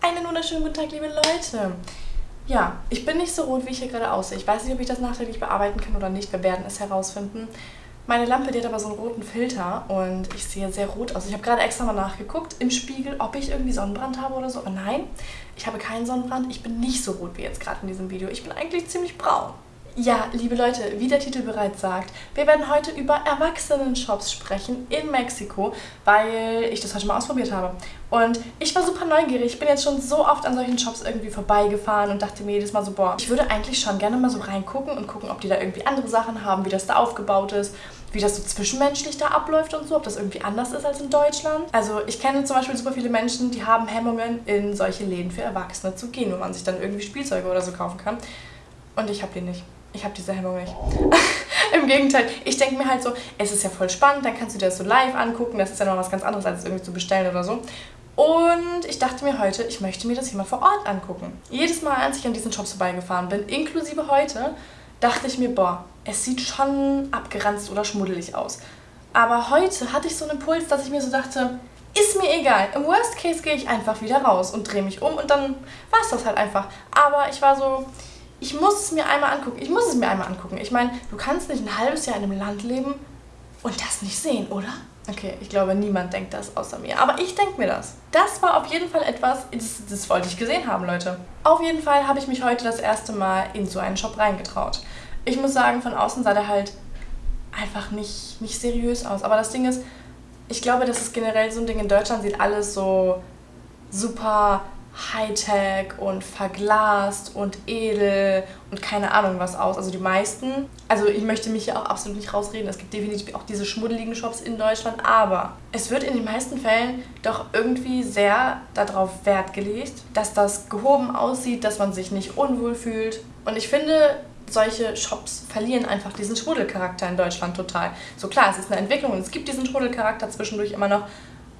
Einen wunderschönen guten Tag, liebe Leute. Ja, ich bin nicht so rot, wie ich hier gerade aussehe. Ich weiß nicht, ob ich das nachträglich bearbeiten kann oder nicht. Wir werden es herausfinden. Meine Lampe, die hat aber so einen roten Filter und ich sehe sehr rot aus. Ich habe gerade extra mal nachgeguckt im Spiegel, ob ich irgendwie Sonnenbrand habe oder so. Aber nein, ich habe keinen Sonnenbrand. Ich bin nicht so rot wie jetzt gerade in diesem Video. Ich bin eigentlich ziemlich braun. Ja, liebe Leute, wie der Titel bereits sagt, wir werden heute über Erwachsenen-Shops sprechen in Mexiko, weil ich das heute mal ausprobiert habe. Und ich war super neugierig. Ich bin jetzt schon so oft an solchen Shops irgendwie vorbeigefahren und dachte mir jedes Mal so, boah, ich würde eigentlich schon gerne mal so reingucken und gucken, ob die da irgendwie andere Sachen haben, wie das da aufgebaut ist, wie das so zwischenmenschlich da abläuft und so, ob das irgendwie anders ist als in Deutschland. Also ich kenne zum Beispiel super viele Menschen, die haben Hemmungen, in solche Läden für Erwachsene zu gehen, wo man sich dann irgendwie Spielzeuge oder so kaufen kann. Und ich habe die nicht. Ich habe diese Hemmung nicht. Im Gegenteil, ich denke mir halt so, es ist ja voll spannend, dann kannst du dir das so live angucken. Das ist ja noch was ganz anderes, als es irgendwie zu bestellen oder so. Und ich dachte mir heute, ich möchte mir das hier mal vor Ort angucken. Jedes Mal, als ich an diesen Shops vorbeigefahren bin, inklusive heute, dachte ich mir, boah, es sieht schon abgeranzt oder schmuddelig aus. Aber heute hatte ich so einen Impuls, dass ich mir so dachte, ist mir egal. Im Worst Case gehe ich einfach wieder raus und drehe mich um und dann war es das halt einfach. Aber ich war so, ich muss es mir einmal angucken. Ich muss es mir einmal angucken. Ich meine, du kannst nicht ein halbes Jahr in einem Land leben und das nicht sehen, oder? Okay, ich glaube, niemand denkt das außer mir. Aber ich denke mir das. Das war auf jeden Fall etwas, das, das wollte ich gesehen haben, Leute. Auf jeden Fall habe ich mich heute das erste Mal in so einen Shop reingetraut. Ich muss sagen, von außen sah der halt einfach nicht, nicht seriös aus. Aber das Ding ist, ich glaube, das ist generell so ein Ding. In Deutschland sieht alles so super Hightech und verglast und edel und keine Ahnung was aus. Also die meisten, also ich möchte mich hier auch absolut nicht rausreden, es gibt definitiv auch diese schmuddeligen Shops in Deutschland, aber es wird in den meisten Fällen doch irgendwie sehr darauf Wert gelegt, dass das gehoben aussieht, dass man sich nicht unwohl fühlt. Und ich finde, solche Shops verlieren einfach diesen Schmuddelcharakter in Deutschland total. So klar, es ist eine Entwicklung und es gibt diesen Schmuddelcharakter zwischendurch immer noch,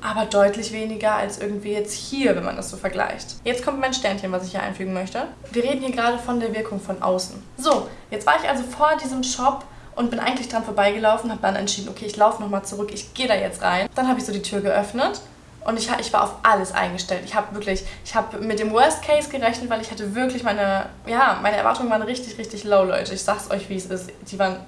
aber deutlich weniger als irgendwie jetzt hier, wenn man das so vergleicht. Jetzt kommt mein Sternchen, was ich hier einfügen möchte. Wir reden hier gerade von der Wirkung von außen. So, jetzt war ich also vor diesem Shop und bin eigentlich dran vorbeigelaufen, habe dann entschieden, okay, ich laufe nochmal zurück, ich gehe da jetzt rein. Dann habe ich so die Tür geöffnet und ich, ich war auf alles eingestellt. Ich habe wirklich, ich habe mit dem Worst Case gerechnet, weil ich hatte wirklich meine, ja, meine Erwartungen waren richtig, richtig low, Leute. Ich sag's euch, wie es ist. Die waren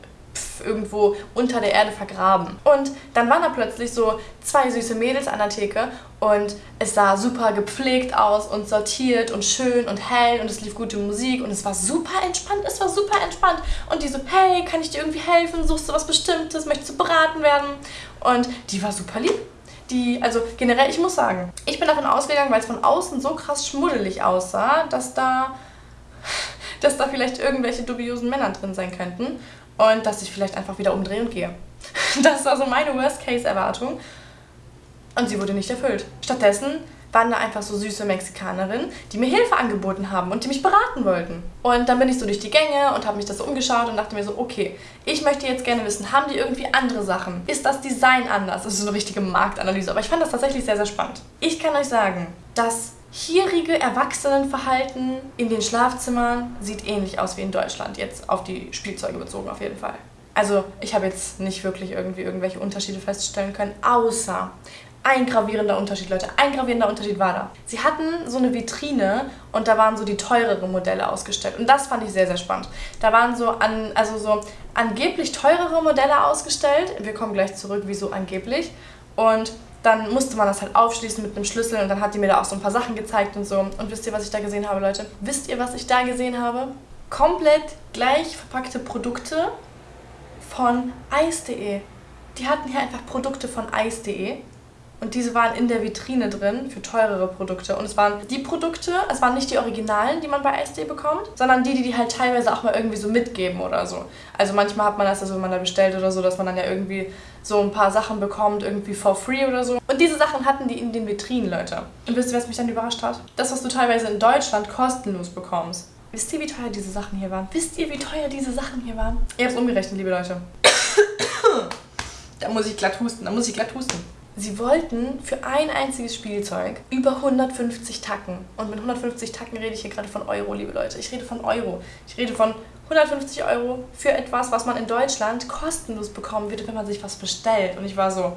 irgendwo unter der Erde vergraben. Und dann waren da plötzlich so zwei süße Mädels an der Theke und es sah super gepflegt aus und sortiert und schön und hell und es lief gute Musik und es war super entspannt, es war super entspannt. Und die so, hey, kann ich dir irgendwie helfen? Suchst du was Bestimmtes? Möchtest du beraten werden? Und die war super lieb. Die, also generell, ich muss sagen, ich bin davon ausgegangen, weil es von außen so krass schmuddelig aussah, dass da dass da vielleicht irgendwelche dubiosen Männer drin sein könnten und dass ich vielleicht einfach wieder umdrehe und gehe. Das war so meine Worst-Case-Erwartung und sie wurde nicht erfüllt. Stattdessen waren da einfach so süße Mexikanerinnen, die mir Hilfe angeboten haben und die mich beraten wollten. Und dann bin ich so durch die Gänge und habe mich das so umgeschaut und dachte mir so, okay, ich möchte jetzt gerne wissen, haben die irgendwie andere Sachen? Ist das Design anders? Das ist so eine richtige Marktanalyse, aber ich fand das tatsächlich sehr, sehr spannend. Ich kann euch sagen, dass hierige Erwachsenenverhalten in den Schlafzimmern sieht ähnlich aus wie in Deutschland, jetzt auf die Spielzeuge bezogen auf jeden Fall. Also ich habe jetzt nicht wirklich irgendwie irgendwelche Unterschiede feststellen können, außer ein gravierender Unterschied, Leute. Ein gravierender Unterschied war da. Sie hatten so eine Vitrine und da waren so die teureren Modelle ausgestellt. Und das fand ich sehr, sehr spannend. Da waren so an, also so angeblich teurere Modelle ausgestellt. Wir kommen gleich zurück, wieso angeblich. Und dann musste man das halt aufschließen mit einem Schlüssel und dann hat die mir da auch so ein paar Sachen gezeigt und so. Und wisst ihr, was ich da gesehen habe, Leute? Wisst ihr, was ich da gesehen habe? Komplett gleich verpackte Produkte von Eis.de. Die hatten hier einfach Produkte von Eis.de und diese waren in der Vitrine drin für teurere Produkte. Und es waren die Produkte, es waren nicht die Originalen, die man bei SD bekommt, sondern die, die die halt teilweise auch mal irgendwie so mitgeben oder so. Also manchmal hat man das, also wenn man da bestellt oder so, dass man dann ja irgendwie so ein paar Sachen bekommt, irgendwie for free oder so. Diese Sachen hatten die in den Vitrinen, Leute. Und wisst ihr, was mich dann überrascht hat? Das, was du teilweise in Deutschland kostenlos bekommst. Wisst ihr, wie teuer diese Sachen hier waren? Wisst ihr, wie teuer diese Sachen hier waren? Ihr habt es umgerechnet, liebe Leute. da muss ich glatt husten, da muss ich glatt husten. Sie wollten für ein einziges Spielzeug über 150 Tacken. Und mit 150 Tacken rede ich hier gerade von Euro, liebe Leute. Ich rede von Euro. Ich rede von 150 Euro für etwas, was man in Deutschland kostenlos bekommen würde, wenn man sich was bestellt. Und ich war so.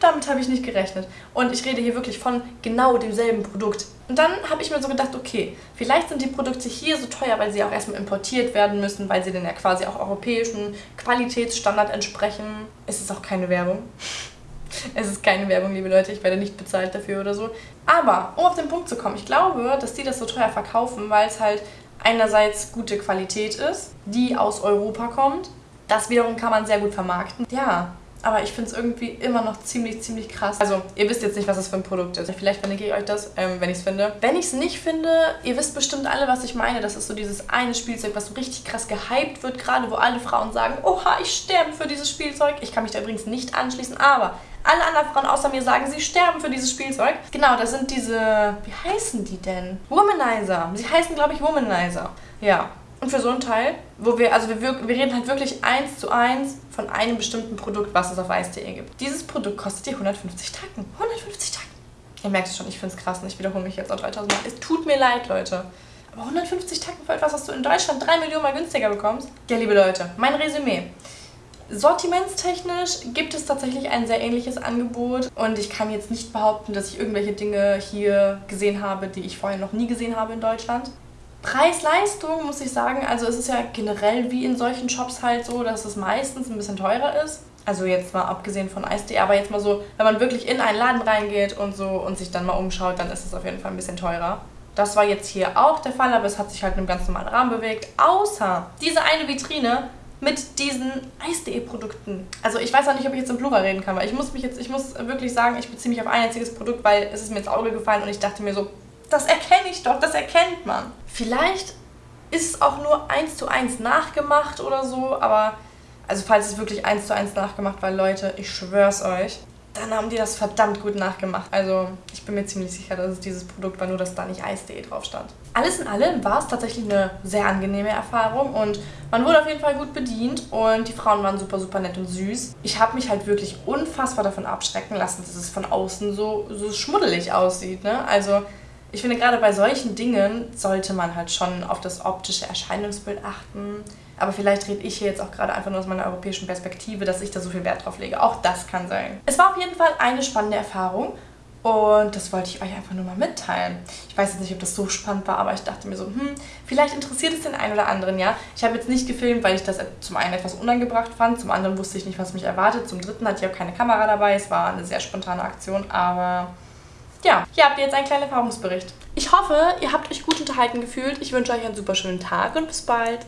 Damit habe ich nicht gerechnet. Und ich rede hier wirklich von genau demselben Produkt. Und dann habe ich mir so gedacht, okay, vielleicht sind die Produkte hier so teuer, weil sie auch erstmal importiert werden müssen, weil sie dann ja quasi auch europäischen Qualitätsstandard entsprechen. Es ist auch keine Werbung. Es ist keine Werbung, liebe Leute. Ich werde nicht bezahlt dafür oder so. Aber, um auf den Punkt zu kommen, ich glaube, dass die das so teuer verkaufen, weil es halt einerseits gute Qualität ist, die aus Europa kommt. Das wiederum kann man sehr gut vermarkten. Ja, aber ich finde es irgendwie immer noch ziemlich, ziemlich krass. Also, ihr wisst jetzt nicht, was das für ein Produkt ist. Vielleicht verlinke ich euch das, ähm, wenn ich es finde. Wenn ich es nicht finde, ihr wisst bestimmt alle, was ich meine. Das ist so dieses eine Spielzeug, was so richtig krass gehypt wird, gerade wo alle Frauen sagen, oha, ich sterbe für dieses Spielzeug. Ich kann mich da übrigens nicht anschließen, aber alle anderen Frauen außer mir sagen, sie sterben für dieses Spielzeug. Genau, das sind diese, wie heißen die denn? Womanizer. Sie heißen, glaube ich, Womanizer. Ja, und für so ein Teil, wo wir, also wir, wir reden halt wirklich eins zu eins von einem bestimmten Produkt, was es auf Eis.de gibt. Dieses Produkt kostet dir 150 Tacken. 150 Tacken. Ihr merkt es schon, ich finde es krass und ich wiederhole mich jetzt auch 3000 Mal. Es tut mir leid, Leute. Aber 150 Tacken für etwas, was du in Deutschland 3 Millionen Mal günstiger bekommst? Ja, liebe Leute, mein Resümee. Sortimentstechnisch gibt es tatsächlich ein sehr ähnliches Angebot und ich kann jetzt nicht behaupten, dass ich irgendwelche Dinge hier gesehen habe, die ich vorher noch nie gesehen habe in Deutschland. Preis-Leistung muss ich sagen, also es ist ja generell wie in solchen Shops halt so, dass es meistens ein bisschen teurer ist. Also jetzt mal abgesehen von Eis.de, aber jetzt mal so, wenn man wirklich in einen Laden reingeht und so und sich dann mal umschaut, dann ist es auf jeden Fall ein bisschen teurer. Das war jetzt hier auch der Fall, aber es hat sich halt in einem ganz normalen Rahmen bewegt. Außer diese eine Vitrine mit diesen Eis.de Produkten. Also ich weiß auch nicht, ob ich jetzt im Plural reden kann, weil ich muss mich jetzt, ich muss wirklich sagen, ich beziehe mich auf ein einziges Produkt, weil es ist mir ins Auge gefallen und ich dachte mir so, das erkenne ich doch, das erkennt man. Vielleicht ist es auch nur eins zu eins nachgemacht oder so, aber also falls es wirklich eins zu eins nachgemacht war, Leute, ich schwör's euch, dann haben die das verdammt gut nachgemacht. Also ich bin mir ziemlich sicher, dass es dieses Produkt war, nur dass da nicht Eis.de drauf stand. Alles in allem war es tatsächlich eine sehr angenehme Erfahrung und man wurde auf jeden Fall gut bedient und die Frauen waren super, super nett und süß. Ich habe mich halt wirklich unfassbar davon abschrecken lassen, dass es von außen so, so schmuddelig aussieht. Ne? Also ich finde, gerade bei solchen Dingen sollte man halt schon auf das optische Erscheinungsbild achten. Aber vielleicht rede ich hier jetzt auch gerade einfach nur aus meiner europäischen Perspektive, dass ich da so viel Wert drauf lege. Auch das kann sein. Es war auf jeden Fall eine spannende Erfahrung. Und das wollte ich euch einfach nur mal mitteilen. Ich weiß jetzt nicht, ob das so spannend war, aber ich dachte mir so, hm, vielleicht interessiert es den einen oder anderen, ja. Ich habe jetzt nicht gefilmt, weil ich das zum einen etwas unangebracht fand, zum anderen wusste ich nicht, was mich erwartet, zum dritten hatte ich auch keine Kamera dabei. Es war eine sehr spontane Aktion, aber ja, hier habt ihr jetzt einen kleinen Erfahrungsbericht. Ich hoffe, ihr habt euch gut unterhalten gefühlt. Ich wünsche euch einen super schönen Tag und bis bald.